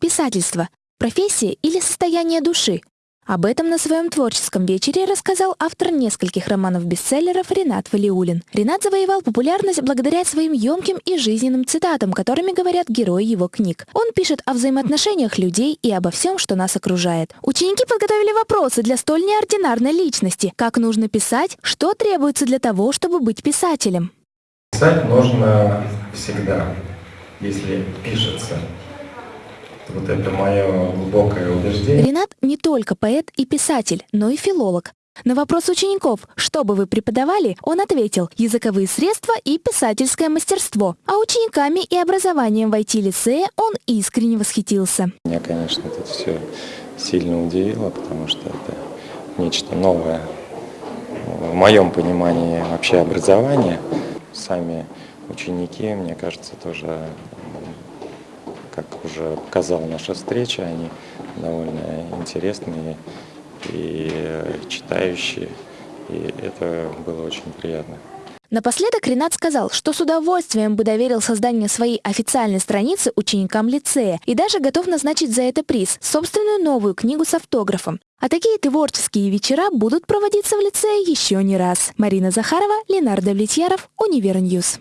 Писательство – профессия или состояние души? Об этом на своем творческом вечере рассказал автор нескольких романов-бестселлеров Ренат Валиулин. Ренат завоевал популярность благодаря своим емким и жизненным цитатам, которыми говорят герои его книг. Он пишет о взаимоотношениях людей и обо всем, что нас окружает. Ученики подготовили вопросы для столь неординарной личности. Как нужно писать? Что требуется для того, чтобы быть писателем? Писать нужно всегда, если пишется. Вот это мое глубокое убеждение. Ренат не только поэт и писатель, но и филолог. На вопрос учеников, что бы вы преподавали, он ответил «языковые средства и писательское мастерство». А учениками и образованием в IT-лицее он искренне восхитился. Меня, конечно, это все сильно удивило, потому что это нечто новое в моем понимании вообще образования. Сами ученики, мне кажется, тоже как уже показала наша встреча, они довольно интересные и читающие, и это было очень приятно. Напоследок Ренат сказал, что с удовольствием бы доверил создание своей официальной страницы ученикам лицея и даже готов назначить за это приз – собственную новую книгу с автографом. А такие творческие вечера будут проводиться в лицее еще не раз. Марина Захарова, Ленардо Влетьяров, Универньюз.